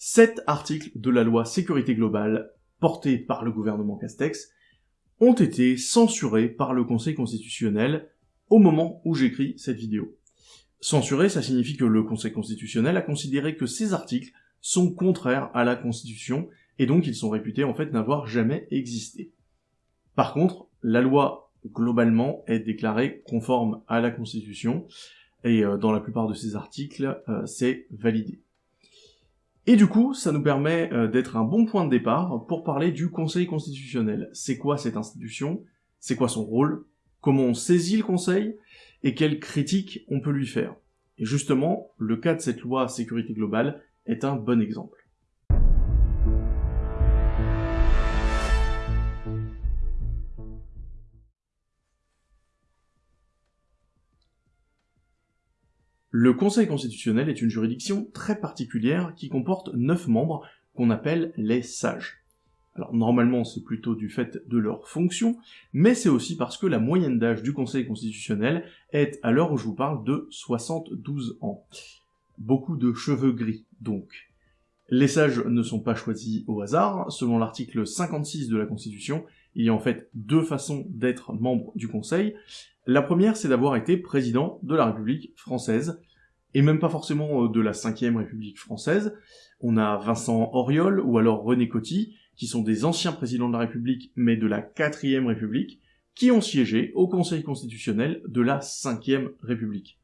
Sept articles de la loi sécurité globale, portés par le gouvernement Castex, ont été censurés par le Conseil constitutionnel au moment où j'écris cette vidéo. Censurés, ça signifie que le Conseil constitutionnel a considéré que ces articles sont contraires à la Constitution, et donc ils sont réputés en fait n'avoir jamais existé. Par contre, la loi, globalement, est déclarée conforme à la Constitution, et euh, dans la plupart de ces articles, euh, c'est validé. Et du coup, ça nous permet euh, d'être un bon point de départ pour parler du Conseil constitutionnel. C'est quoi cette institution? C'est quoi son rôle? Comment on saisit le Conseil? Et quelles critiques on peut lui faire? Et justement, le cas de cette loi sécurité globale est un bon exemple. Le Conseil constitutionnel est une juridiction très particulière qui comporte 9 membres qu'on appelle les sages. Alors normalement c'est plutôt du fait de leur fonction, mais c'est aussi parce que la moyenne d'âge du Conseil constitutionnel est, à l'heure où je vous parle, de 72 ans. Beaucoup de cheveux gris, donc. Les sages ne sont pas choisis au hasard, selon l'article 56 de la Constitution, il y a en fait deux façons d'être membre du Conseil. La première, c'est d'avoir été président de la République française, et même pas forcément euh, de la 5ème République française. On a Vincent Auriol ou alors René Coty, qui sont des anciens présidents de la République, mais de la 4ème République, qui ont siégé au Conseil constitutionnel de la 5ème République.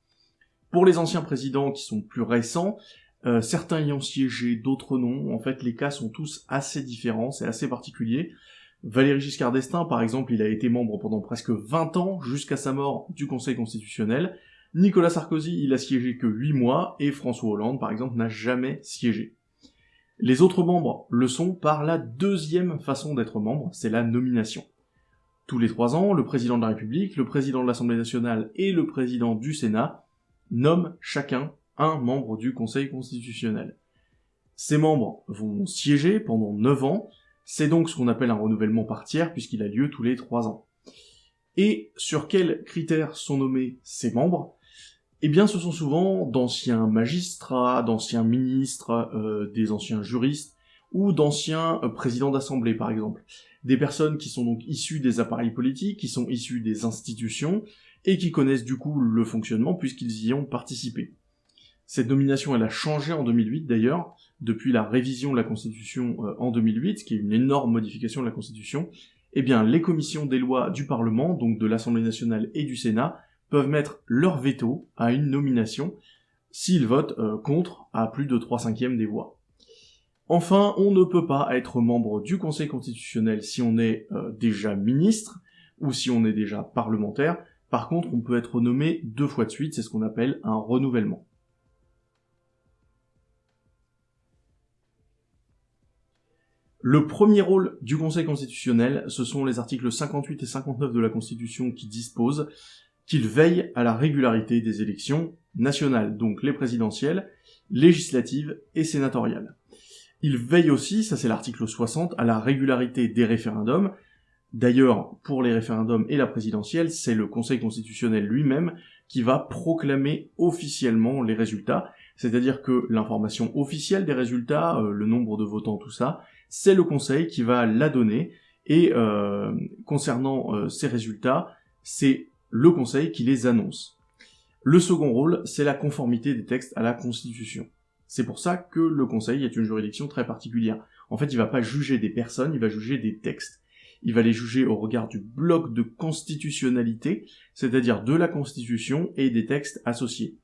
Pour les anciens présidents qui sont plus récents, euh, certains y ont siégé, d'autres non. En fait, les cas sont tous assez différents, c'est assez particulier. Valéry Giscard d'Estaing, par exemple, il a été membre pendant presque 20 ans, jusqu'à sa mort, du Conseil constitutionnel. Nicolas Sarkozy, il a siégé que 8 mois, et François Hollande, par exemple, n'a jamais siégé. Les autres membres le sont par la deuxième façon d'être membre, c'est la nomination. Tous les trois ans, le président de la République, le président de l'Assemblée nationale et le président du Sénat nomment chacun un membre du Conseil constitutionnel. Ces membres vont siéger pendant 9 ans, c'est donc ce qu'on appelle un renouvellement par tiers puisqu'il a lieu tous les trois ans. Et sur quels critères sont nommés ces membres? Eh bien ce sont souvent d'anciens magistrats, d'anciens ministres, euh, des anciens juristes, ou d'anciens euh, présidents d'assemblée par exemple. Des personnes qui sont donc issues des appareils politiques, qui sont issues des institutions, et qui connaissent du coup le fonctionnement puisqu'ils y ont participé. Cette nomination, elle a changé en 2008 d'ailleurs, depuis la révision de la Constitution euh, en 2008, qui est une énorme modification de la Constitution, eh bien les commissions des lois du Parlement, donc de l'Assemblée nationale et du Sénat, peuvent mettre leur veto à une nomination s'ils votent euh, contre à plus de 3 cinquièmes des voix. Enfin, on ne peut pas être membre du Conseil constitutionnel si on est euh, déjà ministre ou si on est déjà parlementaire. Par contre, on peut être nommé deux fois de suite, c'est ce qu'on appelle un renouvellement. Le premier rôle du Conseil constitutionnel, ce sont les articles 58 et 59 de la Constitution qui disposent qu'il veille à la régularité des élections nationales, donc les présidentielles, législatives et sénatoriales. Il veille aussi, ça c'est l'article 60, à la régularité des référendums. D'ailleurs, pour les référendums et la présidentielle, c'est le Conseil constitutionnel lui-même qui va proclamer officiellement les résultats, c'est-à-dire que l'information officielle des résultats, euh, le nombre de votants, tout ça, c'est le conseil qui va la donner, et euh, concernant euh, ces résultats, c'est le conseil qui les annonce. Le second rôle, c'est la conformité des textes à la Constitution. C'est pour ça que le conseil est une juridiction très particulière. En fait, il va pas juger des personnes, il va juger des textes. Il va les juger au regard du bloc de constitutionnalité, c'est-à-dire de la Constitution et des textes associés.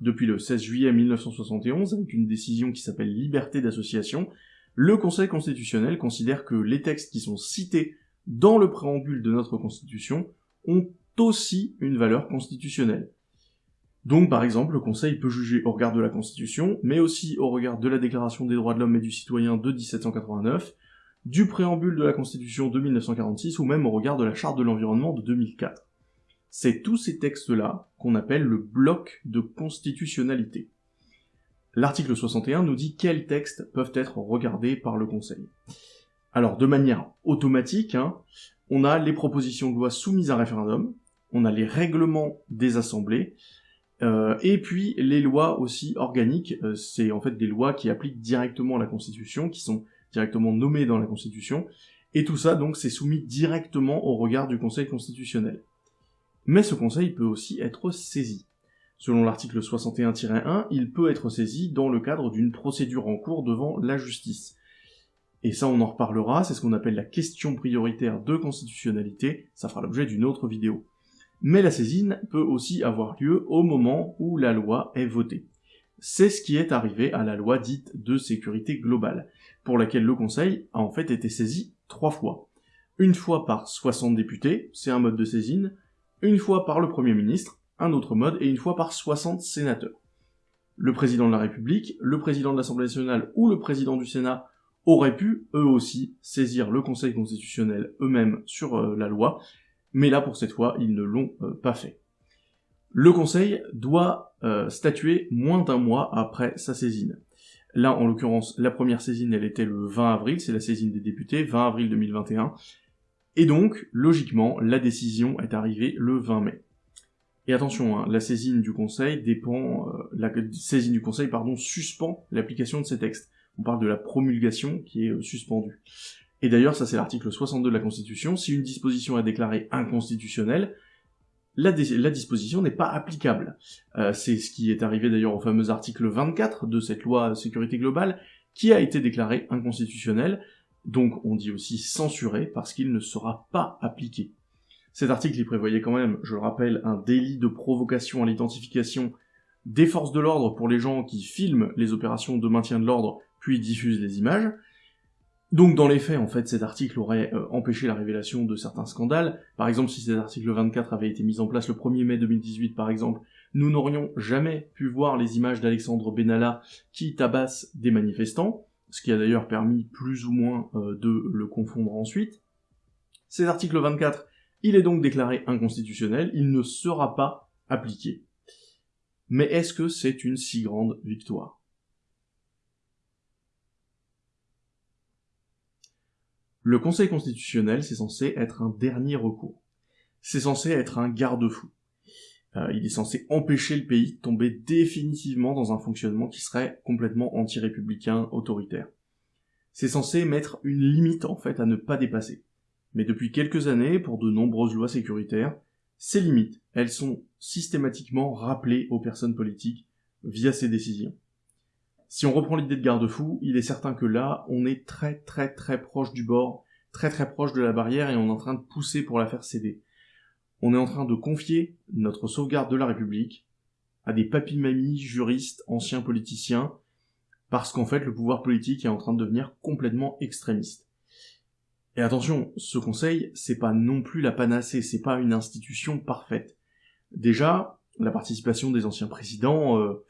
Depuis le 16 juillet 1971, avec une décision qui s'appelle liberté d'association, le Conseil constitutionnel considère que les textes qui sont cités dans le préambule de notre Constitution ont aussi une valeur constitutionnelle. Donc par exemple, le Conseil peut juger au regard de la Constitution, mais aussi au regard de la Déclaration des droits de l'homme et du citoyen de 1789, du préambule de la Constitution de 1946 ou même au regard de la Charte de l'environnement de 2004. C'est tous ces textes-là qu'on appelle le bloc de constitutionnalité. L'article 61 nous dit quels textes peuvent être regardés par le Conseil. Alors, de manière automatique, hein, on a les propositions de loi soumises à référendum, on a les règlements des assemblées, Euh, et puis les lois aussi organiques, euh, c'est en fait des lois qui appliquent directement la Constitution, qui sont directement nommées dans la Constitution, et tout ça donc c'est soumis directement au regard du Conseil constitutionnel. Mais ce Conseil peut aussi être saisi. Selon l'article 61-1, il peut être saisi dans le cadre d'une procédure en cours devant la justice. Et ça on en reparlera, c'est ce qu'on appelle la question prioritaire de constitutionnalité, ça fera l'objet d'une autre vidéo mais la saisine peut aussi avoir lieu au moment où la loi est votée. C'est ce qui est arrivé à la loi dite de sécurité globale, pour laquelle le Conseil a en fait été saisi trois fois. Une fois par 60 députés, c'est un mode de saisine, une fois par le Premier ministre, un autre mode, et une fois par 60 sénateurs. Le président de la République, le président de l'Assemblée nationale ou le président du Sénat auraient pu, eux aussi, saisir le Conseil constitutionnel eux-mêmes sur euh, la loi, mais là pour cette fois, ils ne l'ont euh, pas fait. Le Conseil doit euh, statuer moins d'un mois après sa saisine. Là, en l'occurrence, la première saisine, elle était le 20 avril, c'est la saisine des députés, 20 avril 2021, et donc, logiquement, la décision est arrivée le 20 mai. Et attention, hein, la saisine du Conseil dépend, euh, la saisine du Conseil, pardon, suspend l'application de ces textes. On parle de la promulgation qui est suspendue. Et d'ailleurs, ça c'est l'article 62 de la Constitution, si une disposition est déclarée inconstitutionnelle, la, disposition n'est pas applicable. Euh, c'est ce qui est arrivé d'ailleurs au fameux article 24 de cette loi sécurité globale, qui a été déclaré inconstitutionnel, donc on dit aussi censuré, parce qu'il ne sera pas appliqué. Cet article y prévoyait quand même, je le rappelle, un délit de provocation à l'identification des forces de l'ordre pour les gens qui filment les opérations de maintien de l'ordre puis diffusent les images, donc dans les faits, en fait, cet article aurait euh, empêché la révélation de certains scandales. Par exemple, si cet article 24 avait été mis en place le 1er mai 2018, par exemple, nous n'aurions jamais pu voir les images d'Alexandre Benalla qui tabasse des manifestants, ce qui a d'ailleurs permis plus ou moins euh, de le confondre ensuite. Cet article 24, il est donc déclaré inconstitutionnel, il ne sera pas appliqué. Mais est-ce que c'est une si grande victoire? Le Conseil constitutionnel, c'est censé être un dernier recours. C'est censé être un garde-fou. Euh, il est censé empêcher le pays de tomber définitivement dans un fonctionnement qui serait complètement anti-républicain, autoritaire. C'est censé mettre une limite, en fait, à ne pas dépasser. Mais depuis quelques années, pour de nombreuses lois sécuritaires, ces limites, elles sont systématiquement rappelées aux personnes politiques via ces décisions. Si on reprend l'idée de garde-fou, il est certain que là, on est très très très proche du bord, très très proche de la barrière et on est en train de pousser pour la faire céder. On est en train de confier notre sauvegarde de la République à des papy-mamies, juristes, anciens politiciens, parce qu'en fait le pouvoir politique est en train de devenir complètement extrémiste. Et attention, ce conseil, c'est pas non plus la panacée, c'est pas une institution parfaite. Déjà, la participation des anciens présidents, euh,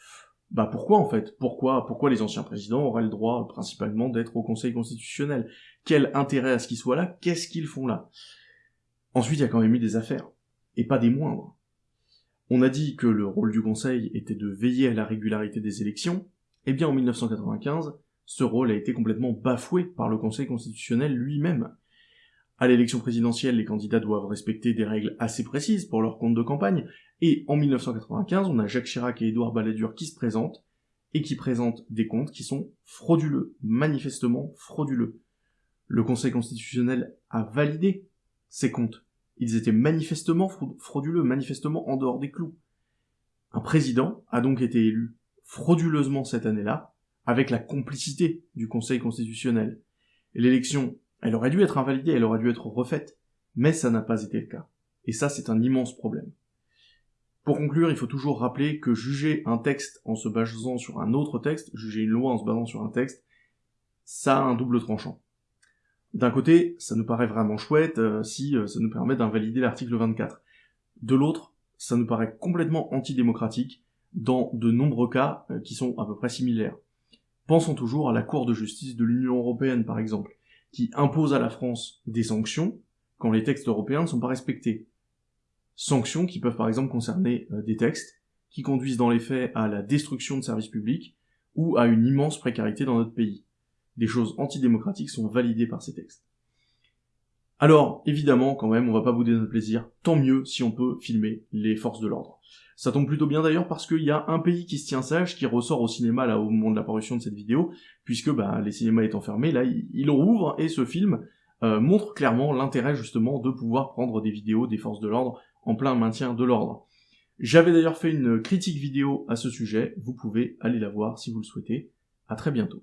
bah pourquoi en fait? Pourquoi pourquoi les anciens présidents auraient le droit principalement d'être au Conseil constitutionnel? Quel intérêt à ce qu'ils soient là? Qu'est-ce qu'ils font là? Ensuite, il y a quand même eu des affaires, et pas des moindres. On a dit que le rôle du Conseil était de veiller à la régularité des élections, eh bien en 1995, ce rôle a été complètement bafoué par le Conseil constitutionnel lui-même. À l'élection présidentielle, les candidats doivent respecter des règles assez précises pour leur compte de campagne, et en 1995, on a Jacques Chirac et Édouard Balladur qui se présentent, et qui présentent des comptes qui sont frauduleux, manifestement frauduleux. Le Conseil constitutionnel a validé ces comptes. Ils étaient manifestement frauduleux, manifestement en dehors des clous. Un président a donc été élu frauduleusement cette année-là, avec la complicité du Conseil constitutionnel. L'élection elle aurait dû être invalidée, elle aurait dû être refaite, mais ça n'a pas été le cas. Et ça, c'est un immense problème. Pour conclure, il faut toujours rappeler que juger un texte en se basant sur un autre texte, juger une loi en se basant sur un texte, ça a un double tranchant. D'un côté, ça nous paraît vraiment chouette euh, si euh, ça nous permet d'invalider l'article 24. De l'autre, ça nous paraît complètement antidémocratique dans de nombreux cas euh, qui sont à peu près similaires. Pensons toujours à la Cour de justice de l'Union européenne, par exemple, qui impose à la France des sanctions quand les textes européens ne sont pas respectés. Sanctions qui peuvent par exemple concerner euh, des textes qui conduisent dans les faits à la destruction de services publics ou à une immense précarité dans notre pays. Des choses antidémocratiques sont validées par ces textes. Alors, évidemment, quand même, on va pas bouder notre plaisir, tant mieux si on peut filmer les forces de l'ordre. Ça tombe plutôt bien d'ailleurs parce qu'il y a un pays qui se tient sage, qui ressort au cinéma là au moment de l'apparition de cette vidéo, puisque bah, les cinémas étant fermés, là il, rouvre et ce film euh, montre clairement l'intérêt justement de pouvoir prendre des vidéos des forces de l'ordre en plein maintien de l'ordre. J'avais d'ailleurs fait une critique vidéo à ce sujet, vous pouvez aller la voir si vous le souhaitez. À très bientôt.